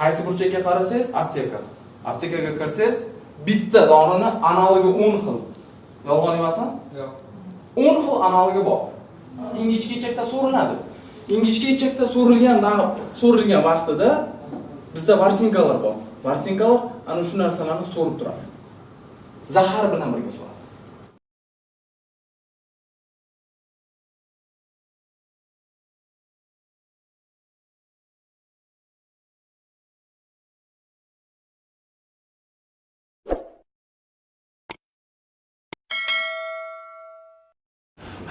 qaysi burchakka qarasangiz apteka. Aptekaga kirsangiz bitta dorini analogi o'n xil. Yolg'on emasmi? Yo'q. O'n xil analogi bor. Ingichka ichakda so'riladi ingichka ichakda so'rilgan so'rilgan vaqtida bizda varsinkalar bor. Varsinkalar ana shu narsalarni so'rib turadi. Zahar bilan birga so'radi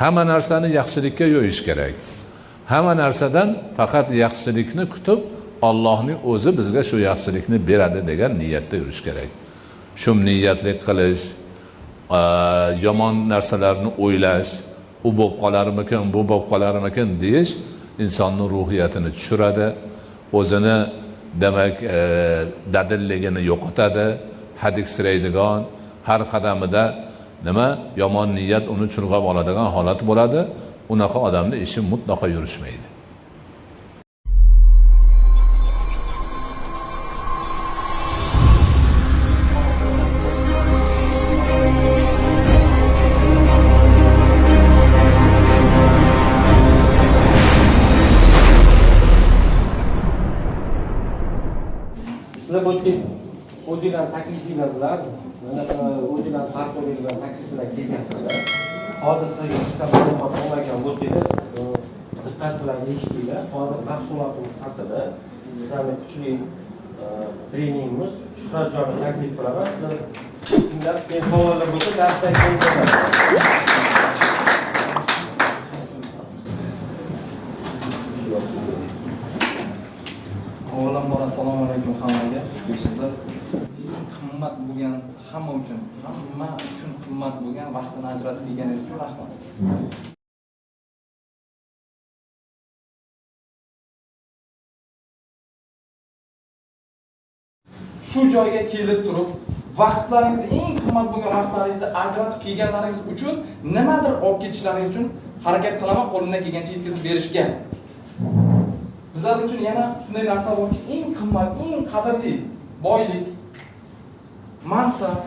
hamma narsani yaxshilikka yo'yish kerak. Hamma narsadan faqat yaxshilikni kutib ollohning o'zi bizga shu yaxshilikni beradi degan niyatda yurish kerak. Shumniyatlik qilish yomon narsalarni o'ylash u bo'lib qolarmikin bu bo'lib qolarmikin deyish insonni ruhiyatini tushiradi o'zini demak e, dadilligini yo'qotadi. Hadiksiraydigan har qadamida nima? Yomon niyat uni churg'ab oladigan holat bo'ladi. Unaqa odamni ishi mutlaqo yurishmaydi. Sizlar bu o'zinglarni taklifinglar bilan bunaqa o'zinglarni farqli bilan taklif bilan kelgansizlar hozir sizga qisqa ma'lumot olmagan bo'lsangiz e, diqqat bilan eshitinglar hozir mahsulotimiz haqida bizlarni kuchli e, treningimiz. Shuhratjonni taklif qilaman. Sizlar tinglar keyin savollar bo'lsa darsdan keyin avvalambor assalomu alaykum hammaga. Xush kelibsizlar qimmat bo'lgan hamma uchun hamma uchun qimmat bo'lgan vaqtini ajratib kelganingiz uchun rahmat. Shu joyga kelib turib vaqtlaringizni eng qimmat bo'lgan vaqtlaringizni ajratib kelganlaringiz uchun nimadir olib ketishlaringiz uchun harakat qilaman qo'limdan kelgancha yetkazib berishga. Bizlar uchun yana shunday narsa borki eng qimmat eng qadrli boylik mansab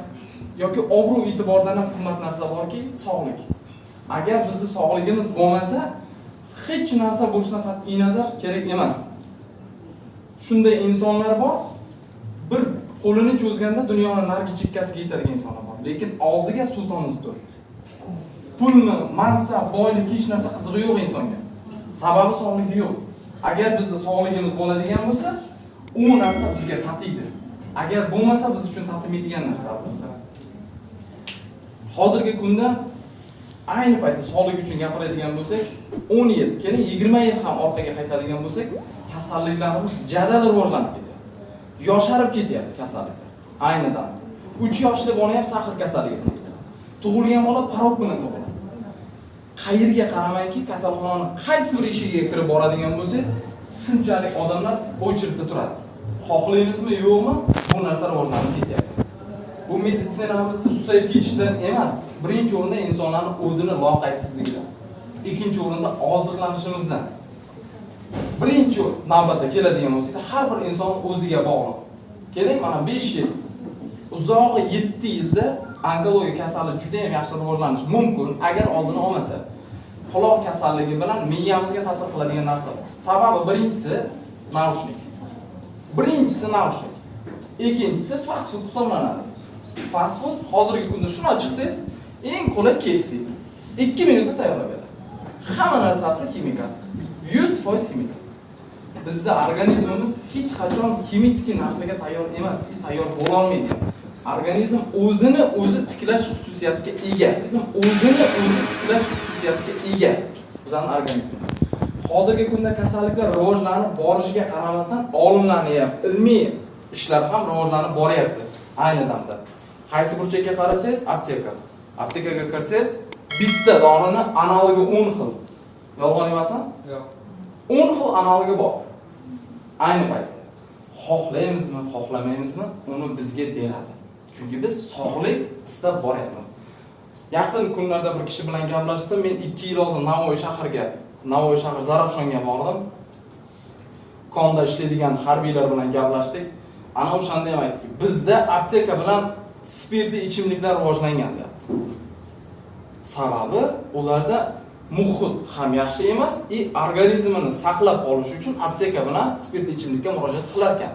yoki obro' e'tibordan ham qimmat narsa borki sog'lik. Agar bizni sog'ligimiz bo'lmasa hech narsa bo'lishidan qat'iy nazar kerak emas. Shunday insonlar bor bir qo'lini cho'zganda dunyoni narigi chekkasiga yetadigan insonlar bor. Lekin og'ziga sulton uzib turibdi pulmi mansab boylik hech narsa qizig'i yo'q insonga. Sababi sog'ligi yo'q. Agar bizni sog'ligimiz bo'ladigan bo'lsa u narsa bizga tatiydi. Agar bo'lmasa biz uchun tatimaydigan narsa. Hozirgi kunda ayni paytda sog'lik uchun gapiradigan bo'lsak o'n yil keyin yigirma yil ham orqaga qaytadigan bo'lsak kasalliklarimiz jadal rivojlanib ketdi yosharib ketyapti kasalliklar. Ayni damda. Uch yoshli bola ham sahr kasalligi tug'ilgan bola parok bilan tug'iladi. Qayerga qaramayki kasalxonani qaysi bir eshigiga kirib boradigan bo'lsangiz shunchalik odamlar очередьda turadi. Xohlaymizmi yo'qmi? Bu narsa rivojlanib ketyapti. Bu meditsinamizni susayib ketishidan emas birinchi o'rinda insonlarni o'zini loqaysizligidan ikkinchi o'rinda oziqlanishimizdan. Birinchi navbatda keladigan bo'lsak har bir inson o'ziga bog'liq. Keling mana besh yil. Uzog'i yetti yilda onkologiya kasali juda yam yaxshi rivojlanishi mumkin agar oldini olmasa. Quloq kasalligi bilan miyamizga ta'sir qiladigan narsa bor sababi birinchisi naushnik. Birinchisi naushnik. Ikkinchisi fast food hisoblanadi. Fast food hozirgi kunda shuni olib chiqsangiz eng qulay KFC ikki minutda tayyorlab beradi. Hamma narsasi kimikal yuz foiz kimikal bizni organizmimiz hech qachon ximический narsaga tayyor emas tayyor bo'lolmaydi. Organizm o'zini o'zi tiklash xususiyatiga ega. O'zini o'zi tiklash xususiyatiga ega bizani organizmimiz. Hozirgi kunda kasalliklar rivojlanib borishiga qaramasdan olimlarni ham ilmiy ishlar ham rivojlanib boryapti ayni damda. Qaysi burchakka qarasangiz apteka. Aptekaga kirsangiz bitta dorini analogi o'n xil. Yolg'on emasmi yo'q. O'n xil analogi bor ayni paytda xohlaymizmi xohlamaymizmi uni bizga beradi. Chunki biz sog'lik istab boryapmiz. Yaqin kunlarda bir kishi bilan gaplashdim men ikki yil oldin navoiy shahriga navoiy shahri zarafshonga bordim. Konda ishlaydigan harbiylar bilan gaplashdik. Ana o'shanda ham aytdiki bizda apteka bilan spirtli ichimliklar rivojlangan deyapti. Sababi ularda muhit ham yaxshi emas и organizmini saqlab qolish uchun apteka bilan spirtli ichimlikka murojaat qilar ekan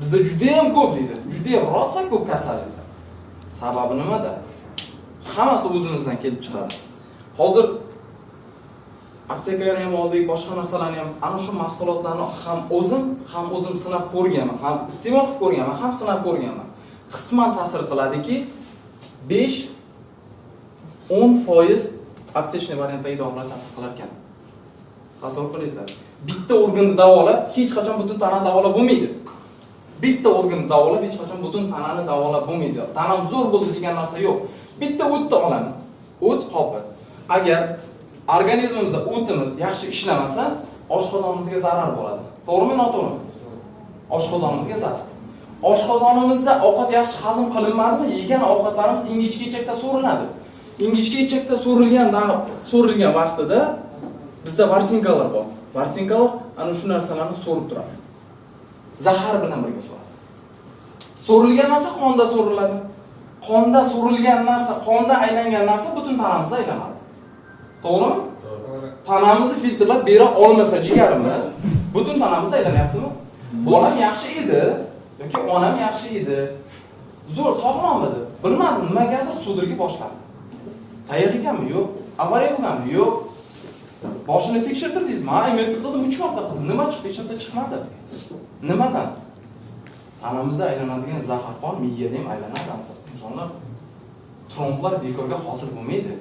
bizda judayam ko'p deydi judayam rosa ko'p kasalliklar sababi nimada? Hammasi o'zimizdan kelib chiqadi. Hozir aptekani ham oldik boshqa narsalarni ham ana shu mahsulotlarni ham o'zim ham o'zim sinab ko'rganman ham iste'mol qilib ko'rganman ham sinab ko'rganman. Qisman ta'sir qiladiki besh o'n foiz aptechniy variantdagi dorilar ta'sir qilar ekan tasavvur qilingizlar bitta organni davolab hech qachon butun tanani davolab bo'lmaydi. Bitta organni davolab hech qachon butun tanani davolab bo'lmaydi. Tanam zo'r bo'ldi degan narsa yo'q. Bitta o'tni olamiz. O't qopi agar organizmimizda o'timiz yaxshi ishlamasa oshqozonimizga zarar bo'ladi. To'g'rimi noto'g'rimi? Oshqozonimizga zarar. Oshqozonimizda ovqat yaxshi hazm qilinmadimi? Yegan ovqatlarimiz ingichka ichakda so'riladi ingichka ichakda so'rilgan so'rilgan vaqtida bizda varsinkalar bor. Varsinkalar ana shu narsalarni so'rib turadi. Zahar bilan birga so'radi. So'rilgan narsa qonda so'riladi. Qonda so'rilgan narsa qonda aylangan narsa butun tanamizda aylanadi. To'g'rimi? Tanamizni filtrlab bera olmasa jigarimiz butun tanamizda aylanyaptimi? Bolam yaxshi edi yoki onam yaxshi edi? Zo'r sog'lom edi. Bilmadim nimagadir sudragi boshladi tayoq ekanmi yo'q. Avariya bo'lganmi yo'q. Boshini tekshirtirdingizmi? Ha mrt qildim uch marta qildim. Nima chiqdi? Hech narsa chiqmadi. Nimadan? Tanamizda aylanadigan zaharxon miyada ham aylanadi insonlar tromblar bekorga hosil bo'lmaydi.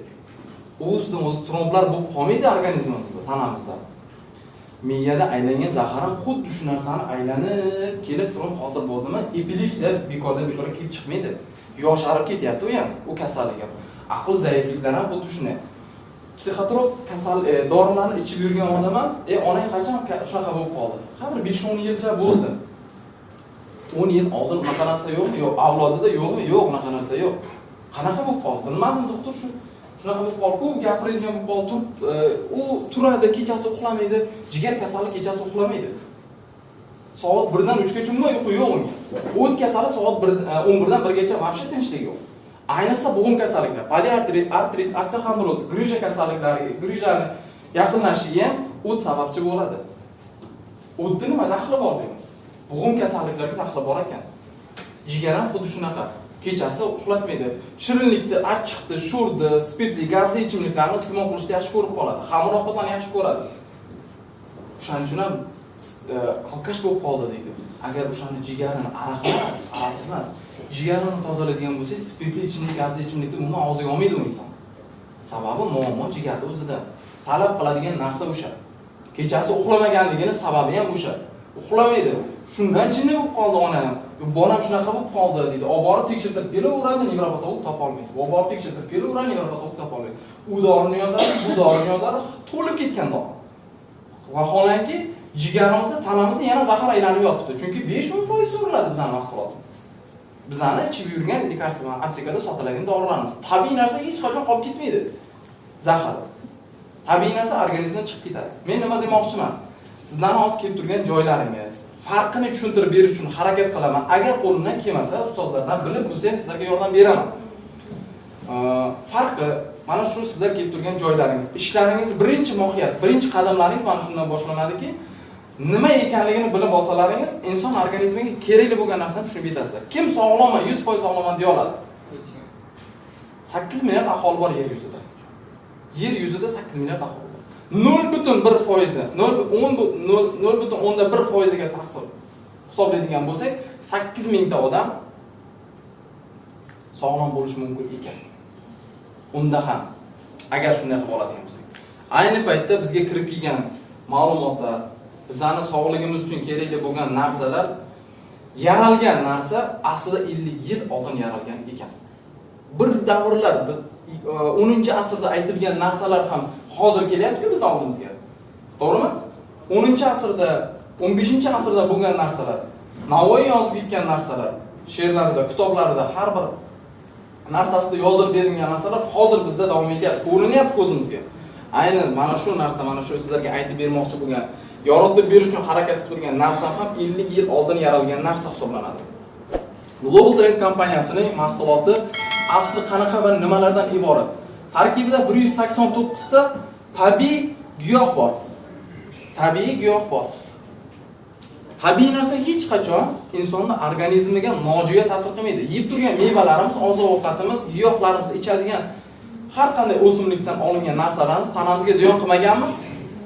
O'zidan o'zi tromblar bo'lib qolmaydi organizmimizda tanamizda. Miyada aylangan zahar ham xuddi shu narsani aylanib kelib turib hozir bo'ldimi? Epilepsiya bekordan bekorga kelib chiqmaydi. Yosharib ketyapti u ham u kasallik ham. Aql zaifliklar ham xuddi shunday. Psixotrop kasal e, dorilarni ichib yurgan odam ham e onang qachon shunaqa bo'lib qoldi? Ha bir besh o'n yilcha bo'ldi. o'n yil oldin unaqa narsa yo'qmi? Yo'q avlodida yo'qmi? Yo'q unaqa narsa yo'q. Qanaqa bo'lib qoldi? Bilmadim doktor shu shunaqa bo'lib qoldi ko'p gapiradigan bo'lib qolib turib e, u turadi kechasi uxlamaydi jigar kasali kechasi uxlamaydi. Soat birdan uchgacha umuman uyqu yo'q unga. O't kasali soat bir e, o'n birdan birgacha вообще tinchlik yo'q. Ayniqsa bo'g'im kasalliklar poliartrit artrit osteoxondroz grija kasalliklari grijani yaqinlashishiga ham o't sababchi bo'ladi. O'tni nima daxli bor deymiz? Bo'g'im kasalliklarga daxli bor ekan. Jigar ham xuddi shunaqa. Kechasi uxlatmaydi. Shirinlikni achchiqni sho'rni spirtli gazli ichimliklarni iste'mol qilishni yaxshi ko'rib qoladi. Xamir ovqatlarni yaxshi ko'radi. O'shaning uchun ham e, alkash bo'lib qoldi deydi. Agar o'shani jigarini araq emas aroq emas jigarini tozalaydigan bo'lsangiz spirtli ichimlik gazli ichimlikni umuman og'ziga olmaydi u inson. Sababi muammo jigarni o'zida. Talab qiladigan narsa o'sha. Kechasi uxlamaganligini sababi ham o'sha. Uxlamaydi shundan jinni bo'lib qoldi onam. Bolam shunaqa bo'lib qoldi deydi olib borib tekshirtirib kelaveradi nevropatolog topolmaydi olib borib tekshirtirib kelaveradi nevropatolog topolmaydi u dorini yozadi bu dorini yozadi to'lib ketgan dori. Vaholanki jigarimizda tanamizda yana zahar aylanib yotibdi. Chunki besh o'n foiz so'riladi bizani mahsulotimiz. Bizani ichib yurgan lekarstva aptekada sotiladigan dorilarimiz. Tabiiy narsa hech qachon qolib ketmaydi. Zahar. Tabiiy narsa organizmdan chiqib ketadi. Men nima demoqchiman? Sizlarni hozir kelib turgan joylaringiz. Farqini tushuntirib berish uchun harakat qilaman. Agar qo'limdan kelmasa ustozlardan bilib bo'lsa ham sizlarga yordam beraman. Farqi mana shu sizlar kelib turgan joylaringiz. Ishlaringiz birinchi mohiyat birinchi qadamlaringiz mana shundan boshlanadiki nima ekanligini bilib olsalaringiz inson organizmiga kerakli bo'lgan narsani tushunib yetasizlar kim sog'lomman yuz foiz sog'lomman deya oladi. Sakkiz milliard aholi bor yer yuzida. Yer yuzida sakkiz milliard aholi nol butun bir foizi nol butun o'nda bir foiziga taqsim hisoblaydigan bo'lsak sakkiz mingta odam sog'lom bo'lishi mumkin ekan. Unda ham agar shunday qilib oladigan bo'lsak. Ayni paytda bizga kirib kelgan ma'lumotlar bizani sog'ligimiz uchun kerakli bo'lgan narsalar yaralgan narsa aslida 50 yil oldin yaralgan ekan. Bir davrlar biz e, 10 asrda aytilgan narsalar ham hozir kelyapti-ku bizni oldimizga to'g'rimi 10 asrda 15 asrda bo'lgan narsalar navoiy yozib ketgan narsalar she'rlarida kitoblarida har bir narsasida yozib berilgan narsalar hozir bizda davom etyapti ko'rinyapti ko'zimizga aynan mana shu narsa mana shu sizlarga aytib bermoqchi bo'lgan yoritib berish uchun harakat qilib turgan narsa ham 50 yil oldin yaralgan narsa hisoblanadi. Global Trend kompaniyasining mahsuloti asli qanaqa va nimalardan iborat? Tarkibida 189 ta tabiiy giyoh bor. Tabiiy giyoh bor. Tabiiy narsa hech qachon insonning organizmiga nojo'ya ta'sir qilmaydi. Yeb turgan mevalarimiz, oziq-ovqatimiz, giyohlarimiz, ichadigan har qanday o'simlikdan olingan narsalarimiz tanamizga ziyon qilmaganmi?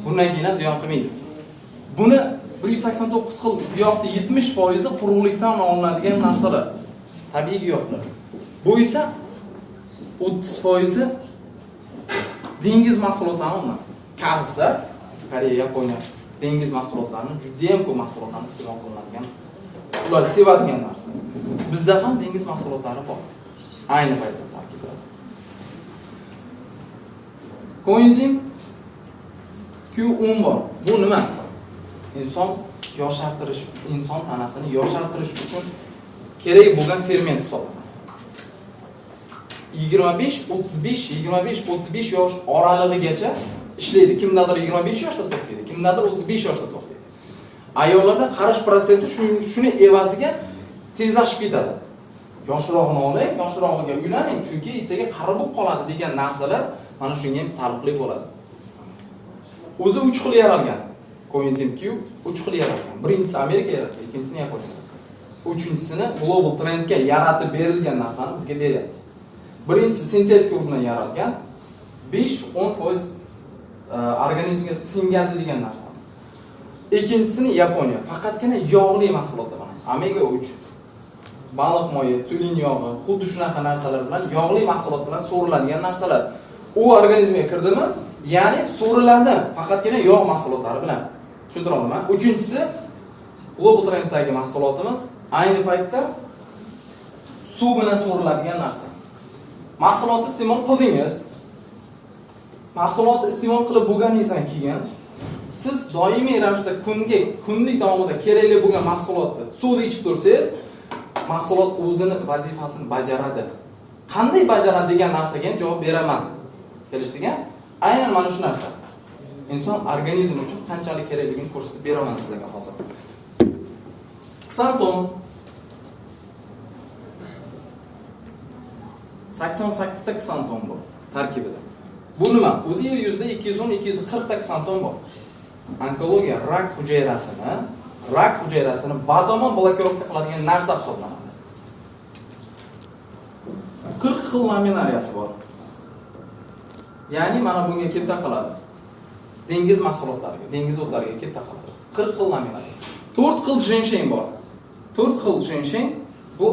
Bundan keyin ham ziyon qilmaydi. Buni 189 xil giyohning 70% quruqlikdan olinadigan narsalar. Tabiiy giyohlar. Bu esa 30% dengiz mahsulotlari umuman. Karslar, Koreya, Yaponiya dengiz mahsulotlarini juda ham ko'p mahsulotlarni iste'mol qilinadigan. Ular sevadigan narsa. Bizda ham dengiz mahsulotlari bor. Ayni paytda tarkibida. Koenzim Q10 bor. Bu nima? Inson yoshartirish, inson tanasini yoshartirish uchun kerak bo'lgan ferment hisoblanadi. 25, 35, 25, 35 yosh oralig'igacha ishlaydi. Kimdadir 25 yoshda to'xtaydi, kimdadir 35 yoshda to'xtaydi. Ayollarda qarish prosessi shuni evaziga tezlashib ketadi. Yoshroqni oling, yoshrog'iga uylaning, chunki ertaga qari bo'lib qoladi degan narsalar mana shunga ham taalluqli bo'ladi. O'zi uch xil yaralgan. Coenzym Q uch xil yaralgan. Birinchisi Amerika yaratgan, ikkinchisini Yaponiya. Uchinchisini Global Trendga yaratib berilgan narsani bizga beryapti. Birinchisi sintetik urug'dan yaratgan 5-10% e, organizmga singadi degan narsa. Ikkinchisini Yaponiya, faqatgina yog'li mahsulotlar bilan. Omega 3 baliq moyi, tulin yog'i, xuddi shunaqa narsalar bilan yog'li mahsulot bilan so'riladigan narsalar. U organizmga kirdimi? Ya'ni so'riladi faqatgina yog' mahsulotlari bilan. Tushuntiryapmanmi? Uchinchisi Global Trenddagi mahsulotimiz ayni paytda suv bilan so'riladigan narsa. Mahsulotni iste'mol qildingiz. Mahsulotni iste'mol qilib bo'lganingizdan keyin siz doimiy ravishda kunga kunlik davomida kerakli bo'lgan mahsulotni suvni ichib tursangiz, mahsulot o'zini vazifasini bajaradi. Qanday bajaradi degan narsaga javob beraman. Kelishdik-a? Aynan mana shu narsa. Inson organizmi uchun qanchalik kerakligini ko'rsatib beraman sizlarga hozir. ksantom 88 ta xanton bor tarkibida. Bu nima? O'zi yer yuzida 210-240 ta xanton bor. Onkologiya rak hujayrasini, rak hujayrasini badomon blokirovka qiladigan narsa hisoblanadi. 40 xil laminariyasi bor. Ya'ni mana bunga kelib taqaladi. Dengiz mahsulotlariga, dengiz o'tlariga kelib taqaladi. 40 xil laminariya. 4 xil jensheng bor. 4 xil jensheng bu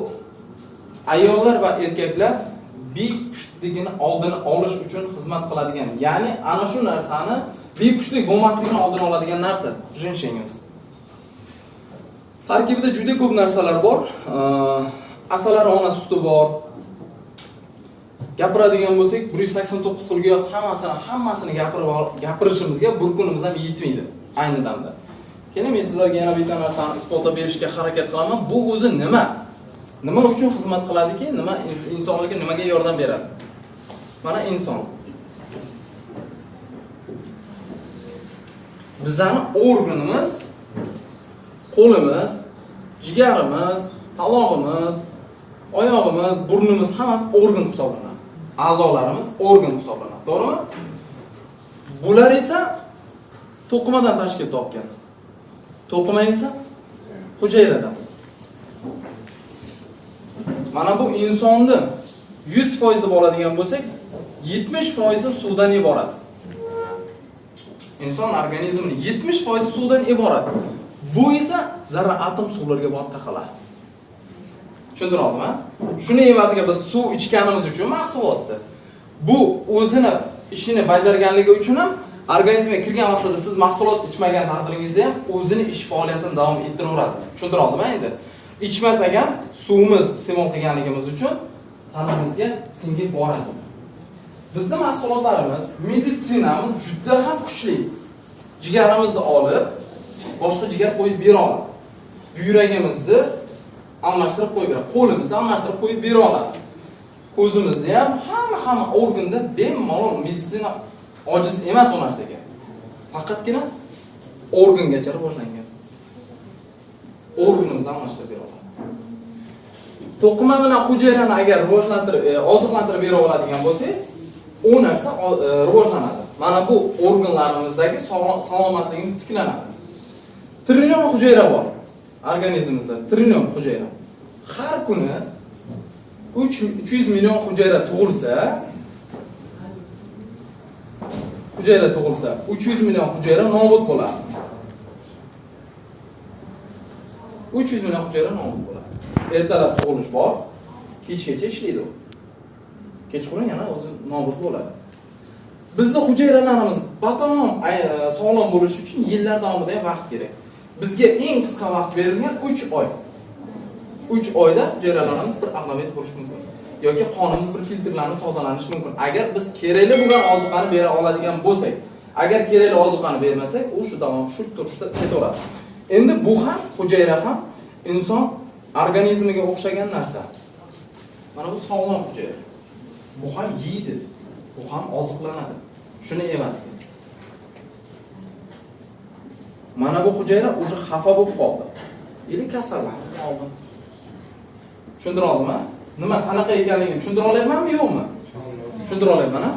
ayollar va erkaklar bepushtligini oldini olish uchun xizmat qiladigan, ya'ni ana shu narsani bepushtlik bo'lmasligini oldini oladigan narsa jenshengimiz. Tarkibida juda ko'p narsalar bor. Asalari ona suti bor, gapiradigan bo'lsak 189 xilga hammasini hammasini gapirib gapirishimizga bir kunimiz ham yetmaydi ayni damda. Keyin men sizlarga yana bitta narsani isbotlab berishga harakat qilaman. Bu o'zi nima? Nima uchun xizmat qiladiki? Nima insonlarga nimaga yordam beradi? Mana inson. Bizani organimiz qo'limiz, jigarimiz, talog'imiz, oyog'imiz, burnimiz hammasi organ hisoblanadi. a'zolarimiz organ hisoblanadi. To'g'rimi? Bular esa to'qimadan tashkil topgan. To'qima esa hujayradan. Mana bu insonni 100% deb oladigan bo'lsak, 70% suvdan iborat. Inson organizmini 70% suvdan iborat. Bu esa zarra atom suvlarga borib taqaladi. Tushuntiryaptimi? Shuni evaziga biz suv ichganimiz uchun mahsulotni. Bu o'zini ishini bajarganligi uchun ham organizmga kirgan vaqtida siz mahsulot ichmagan taqdiringizda ham o'zini ish faoliyatini davom ettiraveradi. Tushuntiryaptimi endi? Ichmasak ham suvimiz iste'mol qilganligimiz uchun tanamizga singib boradi. bizni mahsulotlarimiz, meditsinamiz juda ham kuchli. Jigarimizni olib, boshqa jigar qo'yib bera oladi. Buyragimizni almashtirib qo'yib beradi. Qo'limizni almashtirib qo'yib bera oladi. Ko'zimizni ham hamma hamma organda bemalol meditsina ojiz emas u narsaga. Faqatgina organgacha rivojlangan organimizni almashtirib beradi to'qima bilan hujayrani agar rivojlantirib e, oziqlantirib bera oladigan bo'lsangiz u narsa e, rivojlanadi. Mana bu organlarimizdagi salomatligimiz tiklanadi. Trillion hujayra bor organizmimizda trillion hujayra. Har kuni uch uch yuz million hujayra tug'ilsa hujayra tug'ilsa uch yuz million hujayra nobud bo'ladi. Uch yuz million hujayra nobud bo'ladi. Ertalab tug'ilish bor. Kechgacha ishlaydi u. Kechqurun yana o'zi nobud bo'ladi. Bizni hujayralarimiz batamom e, sog'lom bo'lishi uchun yillar davomida ham vaqt kerak. Bizga eng qisqa vaqt berilgan uch oy. Uch oyda hujayralarimiz bir aqlaviyat bo'lishi mumkin. Yoki qonimiz bir filtrlanib tozalanishi mumkin. Agar biz kerakli bo'lgan ozuqani bera oladigan bo'lsak agar kerakli ozuqani bermasak u shu davom shu turishda ketaveradi. Endi bu ham hujayra ham inson organizmiga o'xshagan narsa. Mana bu sog'lom hujayra bu ham yeydi. Bu ham oziqlanadi. Shuni evaziga mana bu hujayra уже xafa bo'lib qoldi. Или kasallanib qoldi tushuntira oldimmi nima qanaqa ekanligini tushuntira olyapmanmi yo'qmi? Tushuntira olyapman a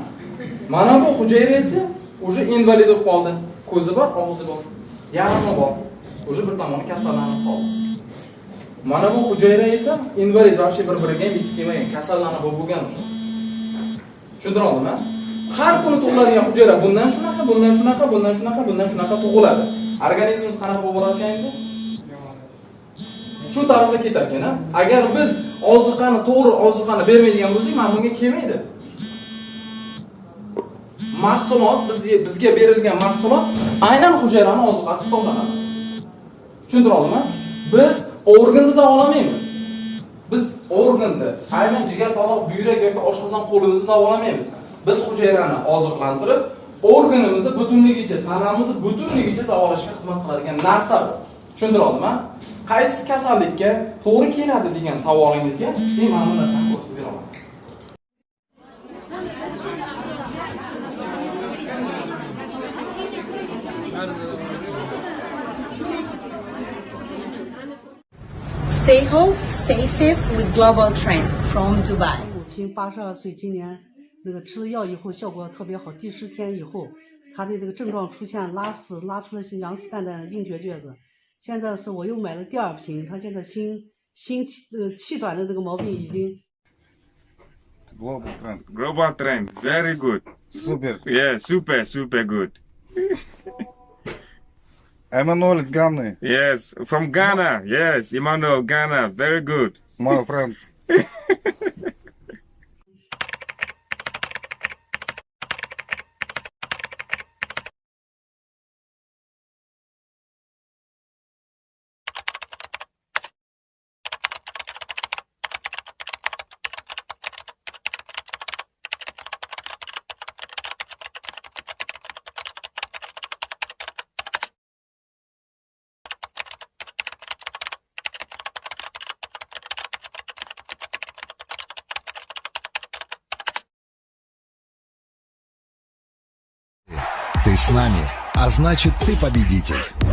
mana bu hujayra esa уже invalid bo'lib qoldi. Ko'zi bor og'zi bor. Yarmi bor уже bir tomoni kasallanib qoldi mana bu hujayra esa invalid вообще bir biriga yetib kelmagan kasallanib bo'lgan уже. Tushuntira har kuni tug'iladigan hujayra bundan shunaqa bundan shunaqa bundan shunaqa bundan shunaqa tug'iladi organizmimiz qanaqa bo'lib borarkan edi? endi shu tarzda ketarkan a agar biz oziqani to'g'ri oziqani bermaydigan bo'lsak mana bunga kelmaydi mahsulot bizga bizga berilgan mahsulot aynan hujayrani oziqasi hisoblanadi tushuntira oldimmi? Biz organni davolamaymiz biz organni aynan jigar tomoq buyrak yoki oshqozon qo'limizni davolamaymiz biz hujayrani oziqlantirib organimizni butunligicha tanamizni butunligicha davolashga xizmat qiladigan narsa bu. Tushuntira oldimmi? Qaysi kasallikka to'g'ri keladi degan savolingizga men mana bu narsani ko'rsatib beraman. Stay home, stay safe with Global Trend from Dubai. 母亲八十二岁，今年那个吃了药以后效果特别好，第十天以后，她的这个症状出现拉屎，拉出来是羊屎蛋蛋的硬结橛子。现在是我又买了第二瓶，她现在心心气呃气短的这个毛病已经 Global trend. Global trend, very good. Super. Yeah, super, super good. Emmanuel is Ghana, Yes, from Ghana. Yes, Emmanuel, Ghana, very good. my friend. с нами, а значит ты победитель.